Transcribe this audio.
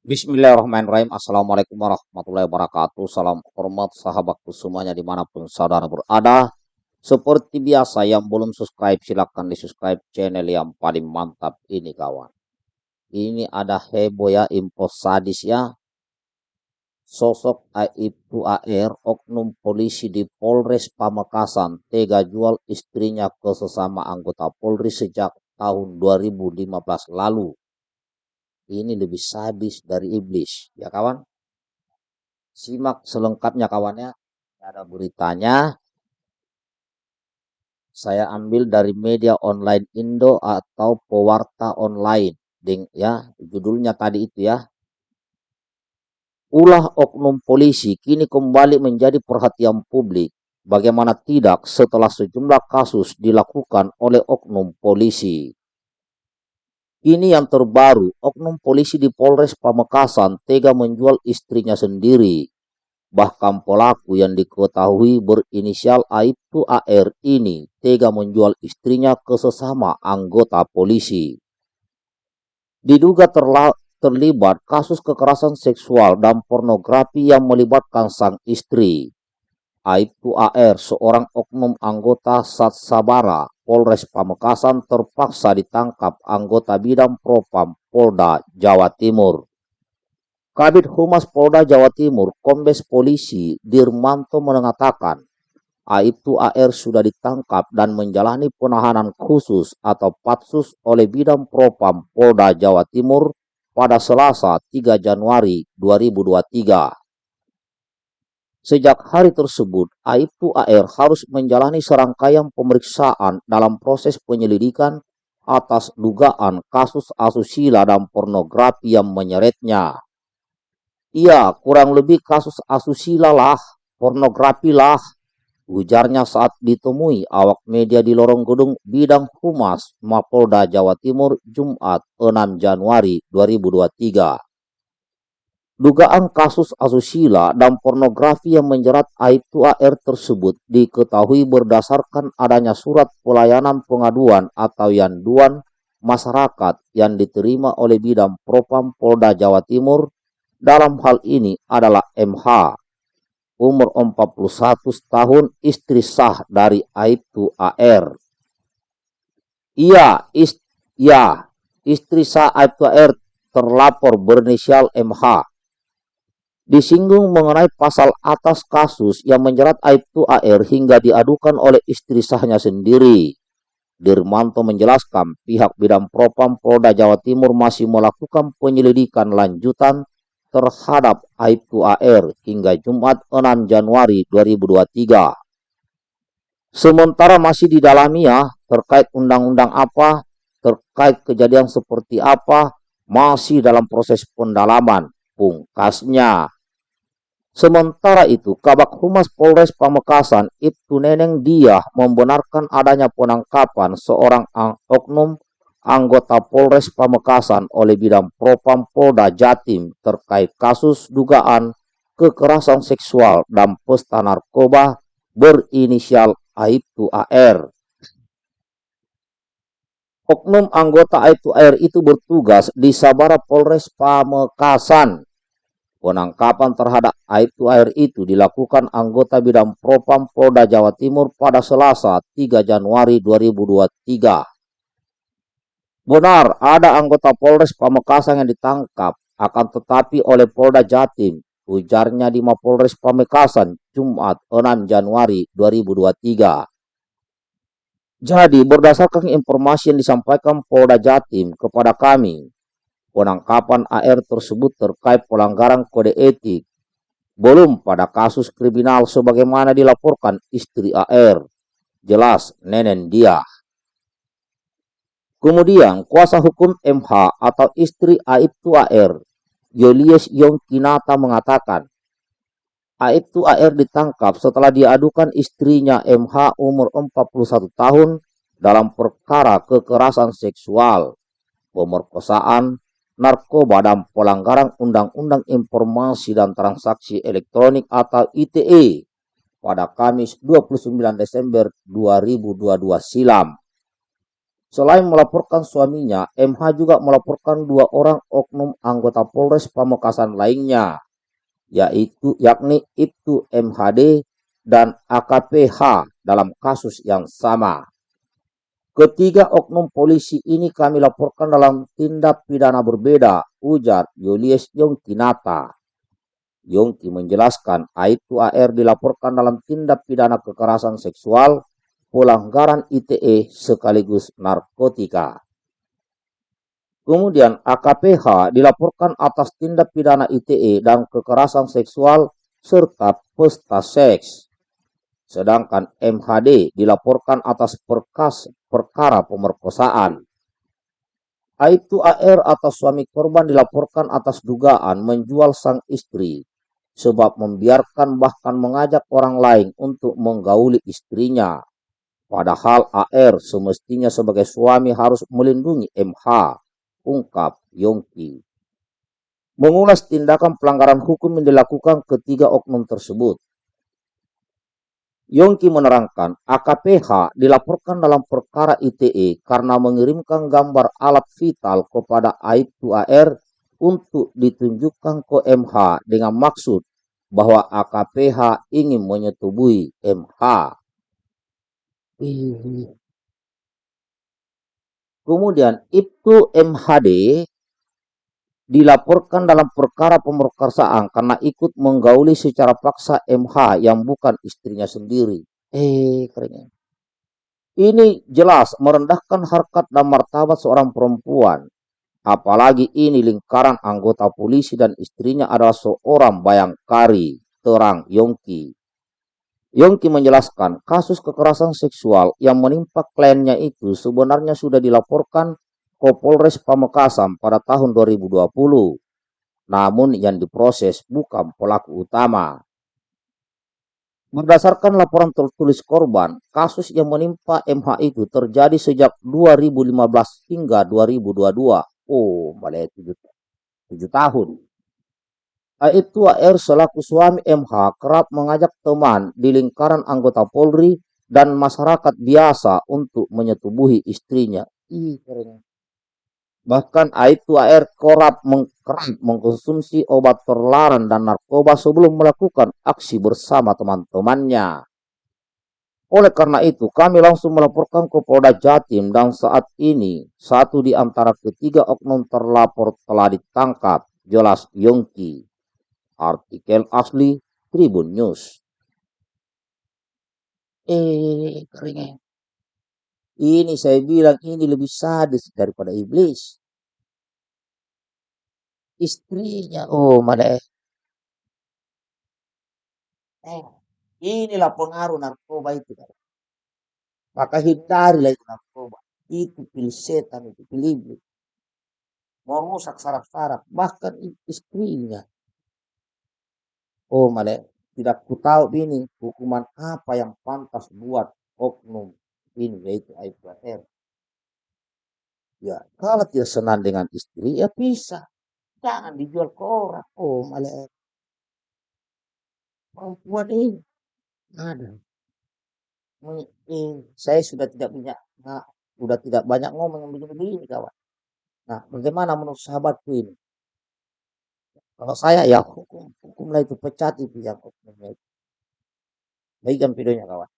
Bismillahirrahmanirrahim. Assalamualaikum warahmatullahi wabarakatuh. Salam hormat sahabatku semuanya di mana pun saudara berada. Seperti biasa yang belum subscribe silahkan di subscribe channel yang paling mantap ini kawan. Ini ada heboh ya info sadis ya. Sosok Aibtu AR oknum polisi di Polres Pamekasan tega jual istrinya ke sesama anggota Polri sejak tahun 2015 lalu ini lebih sadis dari iblis. Ya kawan? Simak selengkapnya kawannya ada beritanya. Saya ambil dari media online Indo atau pewarta online. Ding ya judulnya tadi itu ya. Ulah oknum polisi kini kembali menjadi perhatian publik. Bagaimana tidak setelah sejumlah kasus dilakukan oleh oknum polisi ini yang terbaru, oknum polisi di Polres Pamekasan tega menjual istrinya sendiri. Bahkan pelaku yang diketahui berinisial Aibtu AR ini tega menjual istrinya ke sesama anggota polisi. Diduga terlibat kasus kekerasan seksual dan pornografi yang melibatkan sang istri. Aibtu AR, seorang oknum anggota Satsabara, Polres Pamekasan terpaksa ditangkap anggota bidang propam Polda Jawa Timur. Kabit Humas Polda Jawa Timur, Kombes Polisi Dirmanto mengatakan, Aibtu AR sudah ditangkap dan menjalani penahanan khusus atau patsus oleh bidang propam Polda Jawa Timur pada Selasa 3 Januari 2023. Sejak hari tersebut, Aibtu AR harus menjalani serangkaian pemeriksaan dalam proses penyelidikan atas dugaan kasus asusila dan pornografi yang menyeretnya. Iya, kurang lebih kasus asusila lah, pornografi lah, ujarnya saat ditemui awak media di lorong gedung bidang humas Mapolda Jawa Timur Jumat 6 Januari 2023. Dugaan kasus asusila dan pornografi yang menjerat Aibtu AR tersebut diketahui berdasarkan adanya surat pelayanan pengaduan atau yanduan masyarakat yang diterima oleh bidang Propam Polda Jawa Timur. Dalam hal ini adalah MH umur 41 tahun istri sah dari Aibtu AR. Iya, ist, ya, istri sah Aibtu AR terlapor berinisial MH disinggung mengenai pasal atas kasus yang menjerat Aibtu AR hingga diadukan oleh istri sahnya sendiri. Dirmanto menjelaskan pihak bidang propam Polda Jawa Timur masih melakukan penyelidikan lanjutan terhadap Aibtu AR hingga Jumat 6 Januari 2023. Sementara masih didalami ya terkait undang-undang apa, terkait kejadian seperti apa, masih dalam proses pendalaman. Pungkasnya, Sementara itu, Kabak Humas Polres Pamekasan, Ibtu Neneng Dia membenarkan adanya penangkapan seorang oknum anggota Polres Pamekasan oleh bidang Propam Polda Jatim terkait kasus dugaan kekerasan seksual dan pesta narkoba berinisial Aibtu AR. Oknum anggota Aibtu AR itu bertugas di Sabara Polres Pamekasan Penangkapan terhadap Aibtu Air itu dilakukan anggota bidang Propam Polda Jawa Timur pada Selasa 3 Januari 2023. Benar, ada anggota Polres Pamekasan yang ditangkap, akan tetapi oleh Polda Jatim, ujarnya di Mapolres Pamekasan Jumat 6 Januari 2023. Jadi, berdasarkan informasi yang disampaikan Polda Jatim kepada kami, penangkapan AR tersebut terkait pelanggaran kode etik belum pada kasus kriminal sebagaimana dilaporkan istri AR. Jelas nenen dia. Kemudian kuasa hukum MH atau istri Aibtu AR, Julius Yongkinata mengatakan, Aibtu AR ditangkap setelah diadukan istrinya MH umur 41 tahun dalam perkara kekerasan seksual, pemerkosaan, narkoba dan pelanggaran Undang-Undang Informasi dan Transaksi Elektronik atau ITE pada Kamis 29 Desember 2022 silam. Selain melaporkan suaminya, MH juga melaporkan dua orang oknum anggota Polres Pamekasan lainnya, yaitu yakni Ibtu MHD dan AKPH dalam kasus yang sama. Ketiga oknum polisi ini kami laporkan dalam tindak pidana berbeda, ujar Julius Yongkinata. Yongki menjelaskan Aibtu AR dilaporkan dalam tindak pidana kekerasan seksual, pelanggaran ITE sekaligus narkotika. Kemudian AKPH dilaporkan atas tindak pidana ITE dan kekerasan seksual serta pesta seks. Sedangkan MHD dilaporkan atas perkas perkara pemerkosaan. Aibtu AR atau suami korban dilaporkan atas dugaan menjual sang istri sebab membiarkan bahkan mengajak orang lain untuk menggauli istrinya. Padahal AR semestinya sebagai suami harus melindungi MH, ungkap Yongki. Mengulas tindakan pelanggaran hukum yang dilakukan ketiga oknum tersebut. Yongki menerangkan AKPH dilaporkan dalam perkara ITE karena mengirimkan gambar alat vital kepada Aibtu AR untuk ditunjukkan ke MH dengan maksud bahwa AKPH ingin menyetubuhi MH. Kemudian Ibtu MHD dilaporkan dalam perkara pemerkosaan karena ikut menggauli secara paksa MH yang bukan istrinya sendiri. Eh, kerennya. Ini jelas merendahkan harkat dan martabat seorang perempuan. Apalagi ini lingkaran anggota polisi dan istrinya adalah seorang bayangkari, terang Yongki. Yongki menjelaskan kasus kekerasan seksual yang menimpa kliennya itu sebenarnya sudah dilaporkan Kapolres Pamekasan pada tahun 2020. Namun yang diproses bukan pelaku utama. Berdasarkan laporan tertulis korban, kasus yang menimpa MH itu terjadi sejak 2015 hingga 2022. Oh, balik 7, 7 tahun. Itu AR selaku suami MH kerap mengajak teman di lingkaran anggota Polri dan masyarakat biasa untuk menyetubuhi istrinya. Ih, keren. Bahkan Aibtu AR korap mengkerap mengkonsumsi obat terlarang dan narkoba sebelum melakukan aksi bersama teman-temannya. Oleh karena itu, kami langsung melaporkan ke Polda Jatim dan saat ini satu di antara ketiga oknum terlapor telah ditangkap, jelas Yongki. Artikel asli Tribun News. Eh, keringnya. Ini saya bilang ini lebih sadis daripada iblis. Istrinya, oh mana eh, inilah pengaruh narkoba itu. Kan. Maka hindarilah itu narkoba. Itu pilih setan, itu pilih iblis. Merusak saraf-saraf, bahkan istrinya. Oh mana tidak ku tahu ini hukuman apa yang pantas buat oknum ini yaitu aib R. Ya, kalau tidak senang dengan istri, ya bisa. Jangan dijual ke orang. Oh, malah perempuan ini ada. Ini, saya sudah tidak punya, nah, sudah tidak banyak ngomong begini-begini kawan. Nah, bagaimana menurut sahabatku ini? Kalau saya ya hukum, hukumlah itu pecat itu yang hukumnya itu. Baikkan videonya kawan.